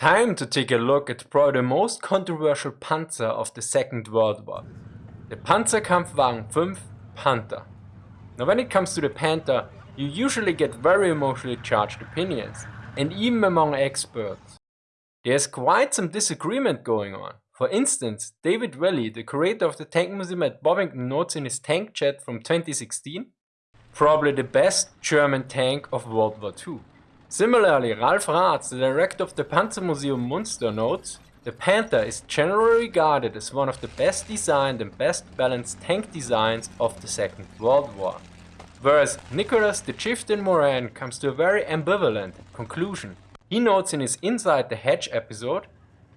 Time to take a look at probably the most controversial Panzer of the Second World War, the Panzerkampfwagen 5 Panther. Now when it comes to the Panther, you usually get very emotionally charged opinions, and even among experts. There's quite some disagreement going on. For instance, David Willey, the curator of the Tank Museum at Bovington notes in his tank chat from 2016, probably the best German tank of World War II. Similarly, Ralf Raths, the director of the Panzermuseum Munster notes, the Panther is generally regarded as one of the best designed and best balanced tank designs of the Second World War. Whereas Nicholas de Chieftain Moran comes to a very ambivalent conclusion. He notes in his Inside the Hatch episode,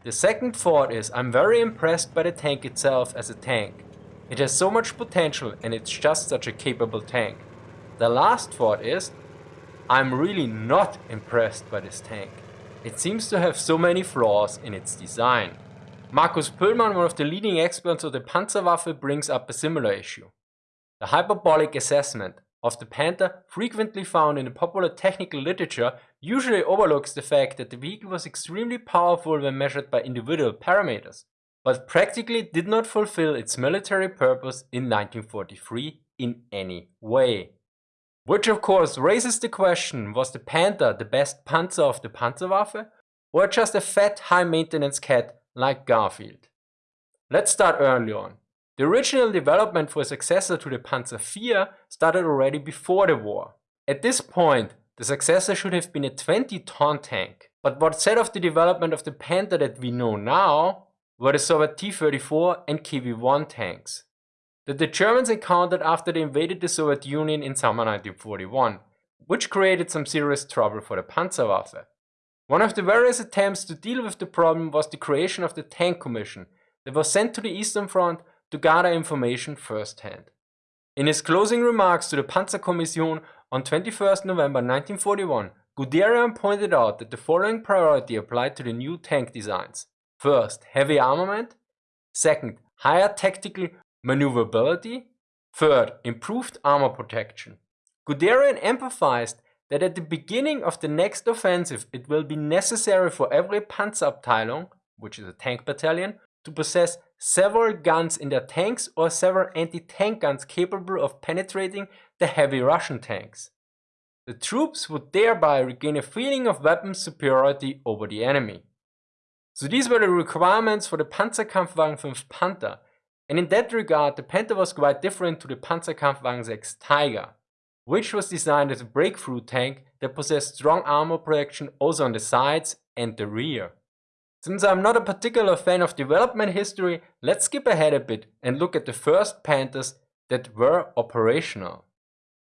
the second thought is I'm very impressed by the tank itself as a tank. It has so much potential and it's just such a capable tank. The last thought is I'm really not impressed by this tank. It seems to have so many flaws in its design. Markus Pöhlmann, one of the leading experts of the Panzerwaffe, brings up a similar issue. The hyperbolic assessment of the Panther, frequently found in the popular technical literature, usually overlooks the fact that the vehicle was extremely powerful when measured by individual parameters, but practically did not fulfill its military purpose in 1943 in any way. Which of course raises the question, was the Panther the best Panzer of the Panzerwaffe? Or just a fat high maintenance cat like Garfield? Let's start early on. The original development for a successor to the Panzer IV started already before the war. At this point, the successor should have been a 20-ton tank. But what set off the development of the Panther that we know now were the Soviet T-34 and KV-1 tanks that the Germans encountered after they invaded the Soviet Union in summer 1941, which created some serious trouble for the Panzerwaffe. One of the various attempts to deal with the problem was the creation of the Tank Commission that was sent to the Eastern Front to gather information firsthand. In his closing remarks to the Panzerkommission on 21 November 1941, Guderian pointed out that the following priority applied to the new tank designs. First, heavy armament. Second, higher tactical maneuverability. Third, improved armor protection. Guderian emphasized that at the beginning of the next offensive it will be necessary for every Panzerabteilung, which is a tank battalion, to possess several guns in their tanks or several anti-tank guns capable of penetrating the heavy Russian tanks. The troops would thereby regain a feeling of weapon superiority over the enemy. So these were the requirements for the Panzerkampfwagen 5 Panther, and in that regard, the Panther was quite different to the Panzerkampfwagen 6 Tiger, which was designed as a breakthrough tank that possessed strong armor protection also on the sides and the rear. Since I'm not a particular fan of development history, let's skip ahead a bit and look at the first Panthers that were operational.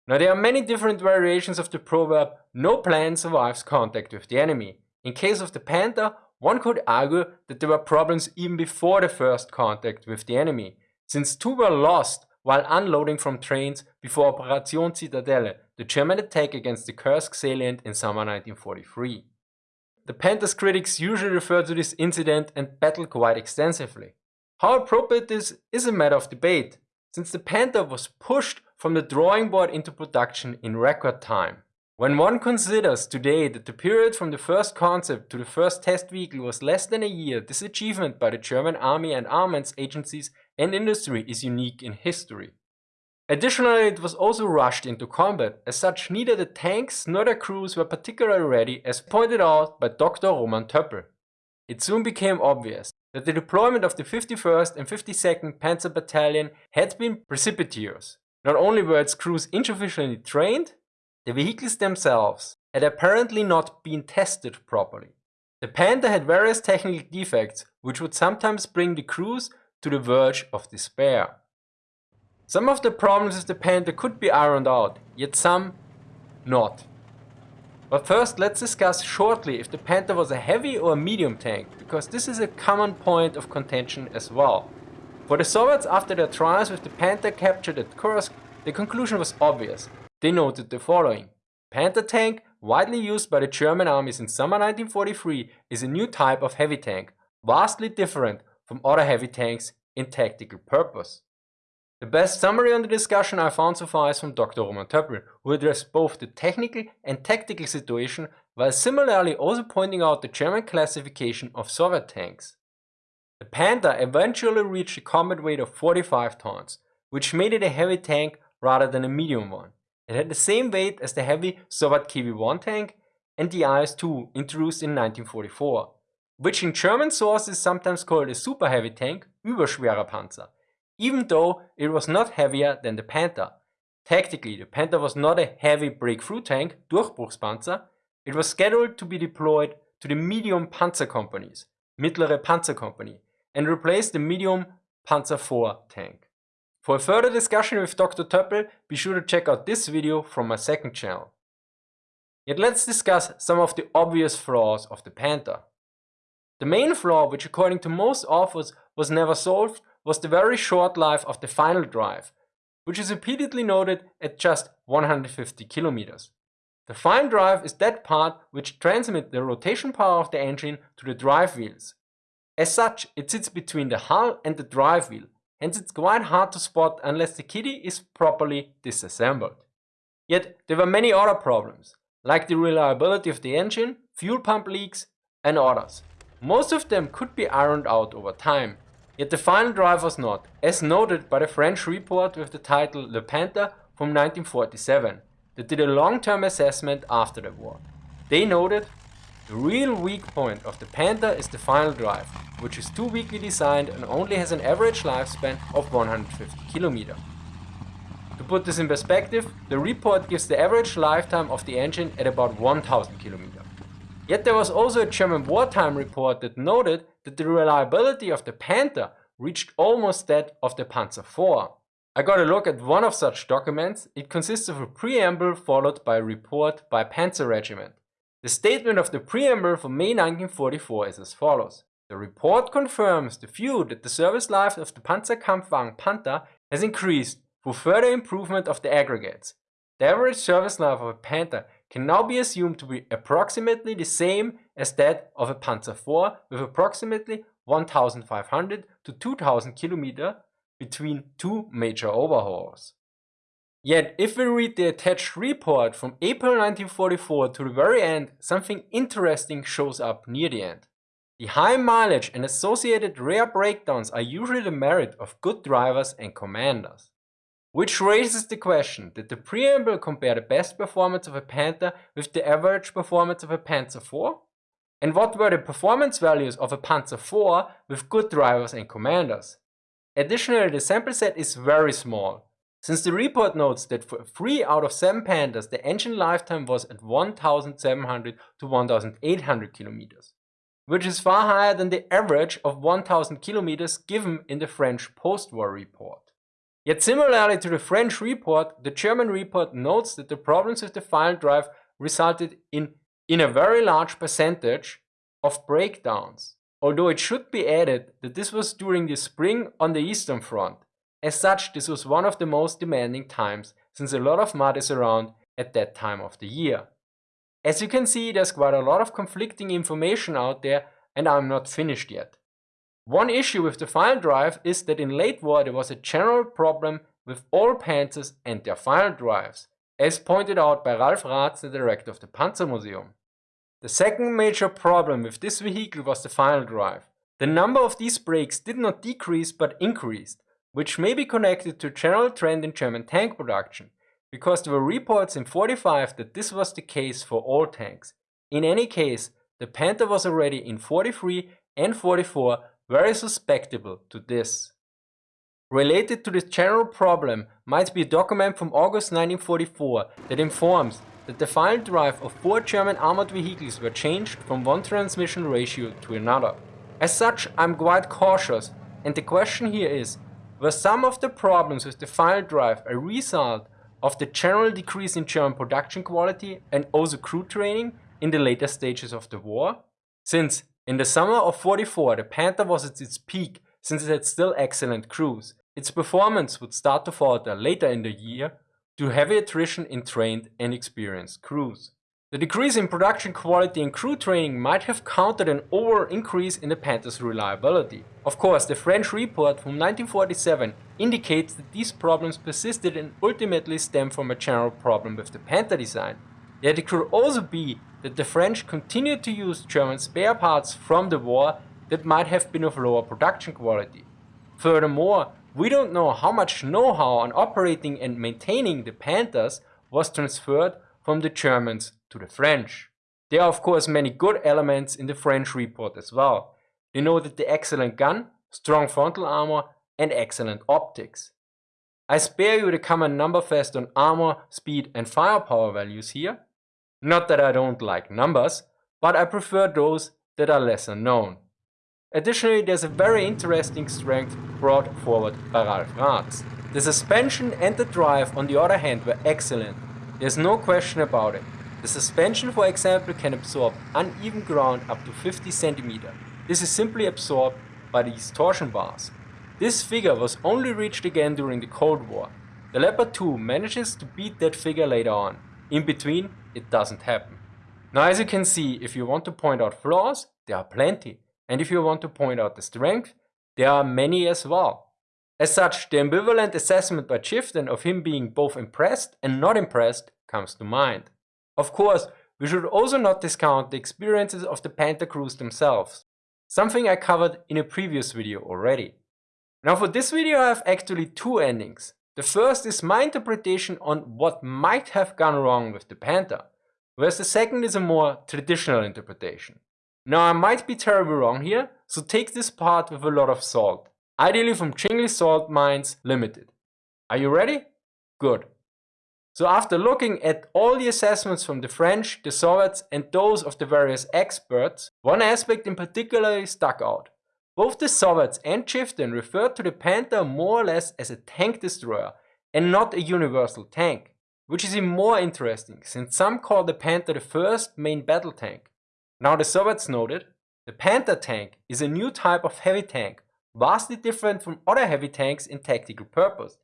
Now there are many different variations of the proverb, no plan survives contact with the enemy. In case of the Panther, one could argue that there were problems even before the first contact with the enemy, since two were lost while unloading from trains before Operation Zitadelle, the German attack against the Kursk salient in summer 1943. The Panther's critics usually refer to this incident and battle quite extensively. How appropriate this is a matter of debate, since the Panther was pushed from the drawing board into production in record time. When one considers today that the period from the first concept to the first test vehicle was less than a year, this achievement by the German army and armaments agencies and industry is unique in history. Additionally, it was also rushed into combat, as such neither the tanks nor their crews were particularly ready as pointed out by Dr. Roman Töppel. It soon became obvious that the deployment of the 51st and 52nd Panzer Battalion had been precipitous. Not only were its crews insufficiently trained, the vehicles themselves had apparently not been tested properly. The Panther had various technical defects which would sometimes bring the crews to the verge of despair. Some of the problems with the Panther could be ironed out, yet some not. But first let's discuss shortly if the Panther was a heavy or a medium tank, because this is a common point of contention as well. For the Soviets after their trials with the Panther captured at Kursk, the conclusion was obvious. They noted the following. Panther tank, widely used by the German army since summer 1943, is a new type of heavy tank, vastly different from other heavy tanks in tactical purpose. The best summary on the discussion I found so far is from Dr. Roman Töppel, who addressed both the technical and tactical situation while similarly also pointing out the German classification of Soviet tanks. The Panther eventually reached a combat weight of 45 tons, which made it a heavy tank rather than a medium one. It had the same weight as the heavy Soviet KV-1 tank and the IS-2 introduced in 1944, which in German sources sometimes called a super heavy tank, Überschwerer Panzer, even though it was not heavier than the Panther. Tactically, the Panther was not a heavy breakthrough tank, Durchbruchspanzer, it was scheduled to be deployed to the medium Panzer companies, Mittlere Panzer Panzerkompanie, and replace the medium Panzer IV tank. For a further discussion with Dr. Töppel, be sure to check out this video from my second channel. Yet let's discuss some of the obvious flaws of the Panther. The main flaw, which according to most authors was never solved, was the very short life of the final drive, which is repeatedly noted at just 150 kilometers. The final drive is that part which transmits the rotation power of the engine to the drive wheels. As such, it sits between the hull and the drive wheel hence it's quite hard to spot unless the kitty is properly disassembled. Yet there were many other problems, like the reliability of the engine, fuel pump leaks and others. Most of them could be ironed out over time, yet the final drive was not, as noted by the French report with the title Le Panther from 1947, that did a long-term assessment after the war. They noted the real weak point of the Panther is the final drive, which is too weakly designed and only has an average lifespan of 150 km. To put this in perspective, the report gives the average lifetime of the engine at about 1000 km. Yet there was also a German wartime report that noted that the reliability of the Panther reached almost that of the Panzer IV. I got a look at one of such documents, it consists of a preamble followed by a report by Panzer Regiment. The statement of the preamble from May 1944 is as follows. The report confirms the view that the service life of the Panzerkampfwagen Panther has increased through further improvement of the aggregates. The average service life of a Panther can now be assumed to be approximately the same as that of a Panzer IV with approximately 1500 to 2000 km between two major overhauls. Yet, if we read the attached report from April 1944 to the very end, something interesting shows up near the end. The high mileage and associated rare breakdowns are usually the merit of good drivers and commanders. Which raises the question, did the preamble compare the best performance of a Panther with the average performance of a Panzer IV? And what were the performance values of a Panzer IV with good drivers and commanders? Additionally, the sample set is very small, since the report notes that for 3 out of 7 pandas the engine lifetime was at 1700 to 1800 kilometers, which is far higher than the average of 1000 kilometers given in the French post-war report. Yet similarly to the French report, the German report notes that the problems with the final drive resulted in, in a very large percentage of breakdowns. Although it should be added that this was during the spring on the Eastern Front, as such, this was one of the most demanding times since a lot of mud is around at that time of the year. As you can see, there's quite a lot of conflicting information out there and I'm not finished yet. One issue with the final drive is that in late war there was a general problem with all Panzers and their final drives, as pointed out by Ralf Raths, the director of the Panzermuseum. The second major problem with this vehicle was the final drive. The number of these brakes did not decrease but increased, which may be connected to a general trend in German tank production, because there were reports in 45 that this was the case for all tanks. In any case, the Panther was already in 43 and 44 very susceptible to this. Related to this general problem might be a document from August 1944 that informs that the final drive of four German armored vehicles were changed from one transmission ratio to another. As such, I'm quite cautious and the question here is, were some of the problems with the final drive a result of the general decrease in German production quality and also crew training in the later stages of the war? Since in the summer of 44 the Panther was at its peak since it had still excellent crews, its performance would start to falter later in the year due to heavy attrition in trained and experienced crews. The decrease in production quality and crew training might have countered an overall increase in the Panther's reliability. Of course, the French report from 1947 indicates that these problems persisted and ultimately stem from a general problem with the Panther design. Yet it could also be that the French continued to use German spare parts from the war that might have been of lower production quality. Furthermore, we don't know how much know-how on operating and maintaining the Panthers was transferred from the Germans to the French. There are of course many good elements in the French report as well. They noted the excellent gun, strong frontal armor and excellent optics. I spare you the common number fest on armor, speed and firepower values here. Not that I don't like numbers, but I prefer those that are lesser known. Additionally, there's a very interesting strength brought forward by Ralf Raths. The suspension and the drive on the other hand were excellent, there's no question about it. The suspension for example can absorb uneven ground up to 50 cm. This is simply absorbed by these torsion bars. This figure was only reached again during the Cold War. The Leopard 2 manages to beat that figure later on. In between, it doesn't happen. Now as you can see, if you want to point out flaws, there are plenty. And if you want to point out the strength, there are many as well. As such, the ambivalent assessment by Chieftain of him being both impressed and not impressed comes to mind. Of course, we should also not discount the experiences of the Panther crews themselves, something I covered in a previous video already. Now for this video I have actually two endings. The first is my interpretation on what might have gone wrong with the Panther, whereas the second is a more traditional interpretation. Now I might be terribly wrong here, so take this part with a lot of salt, ideally from Chingley Salt Mines Limited. Are you ready? Good. So after looking at all the assessments from the French, the Soviets and those of the various experts, one aspect in particular stuck out. Both the Soviets and Chieftain referred to the Panther more or less as a tank destroyer and not a universal tank, which is even more interesting since some call the Panther the first main battle tank. Now the Soviets noted, the Panther tank is a new type of heavy tank, vastly different from other heavy tanks in tactical purpose.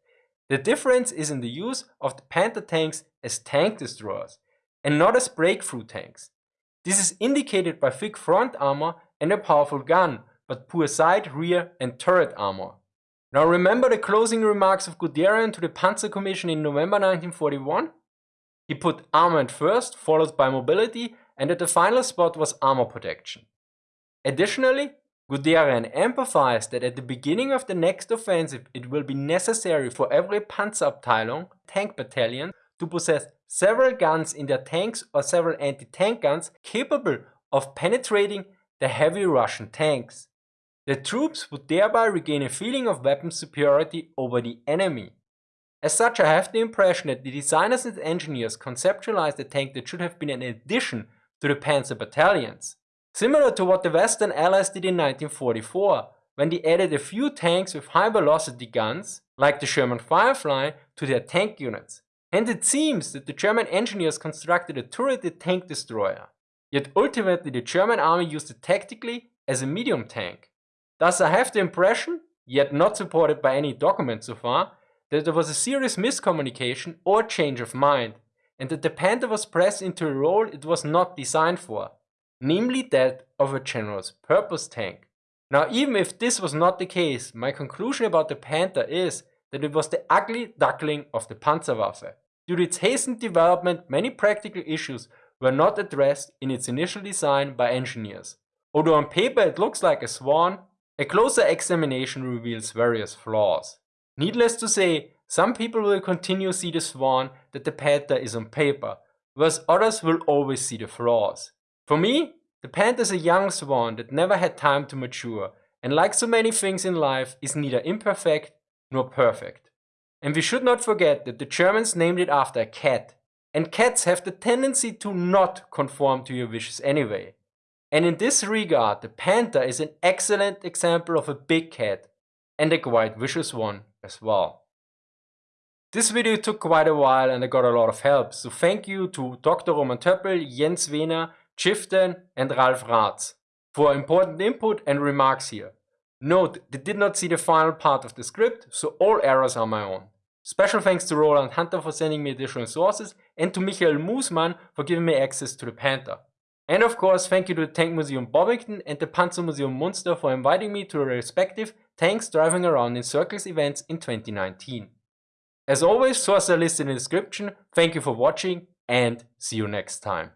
The difference is in the use of the Panther tanks as tank destroyers and not as breakthrough tanks. This is indicated by thick front armor and a powerful gun, but poor side, rear and turret armor. Now remember the closing remarks of Guderian to the Panzer Commission in November 1941? He put armament first, followed by mobility and at the final spot was armor protection. Additionally, Guderian emphasized that at the beginning of the next offensive it will be necessary for every Panzerabteilung tank battalion to possess several guns in their tanks or several anti-tank guns capable of penetrating the heavy Russian tanks. The troops would thereby regain a feeling of weapon superiority over the enemy. As such I have the impression that the designers and engineers conceptualized a tank that should have been an addition to the panzer battalions. Similar to what the Western Allies did in 1944, when they added a few tanks with high velocity guns, like the Sherman Firefly, to their tank units. And it seems that the German engineers constructed a turreted tank destroyer. Yet ultimately the German army used it tactically as a medium tank. Thus I have the impression, yet not supported by any document so far, that there was a serious miscommunication or change of mind, and that the Panther was pressed into a role it was not designed for, namely that of a general purpose tank. Now even if this was not the case, my conclusion about the Panther is that it was the ugly duckling of the Panzerwaffe. Due to its hastened development, many practical issues were not addressed in its initial design by engineers. Although on paper it looks like a swan, a closer examination reveals various flaws. Needless to say, some people will continue to see the swan that the Panther is on paper, whereas others will always see the flaws. For me, the Panther is a young swan that never had time to mature, and like so many things in life, is neither imperfect nor perfect. And we should not forget that the Germans named it after a cat, and cats have the tendency to not conform to your wishes anyway. And in this regard, the Panther is an excellent example of a big cat, and a quite vicious one as well. This video took quite a while and I got a lot of help, so thank you to Dr. Roman Töppel, Jens Wehner, Chieftain and Ralf Raths for important input and remarks here. Note, they did not see the final part of the script, so all errors are my own. Special thanks to Roland Hunter for sending me additional sources and to Michael Moosman for giving me access to the Panther. And of course, thank you to the Tank Museum Bovington and the Panzer Museum Munster for inviting me to their respective Tanks Driving Around in Circles events in 2019. As always, sources are listed in the description. Thank you for watching and see you next time.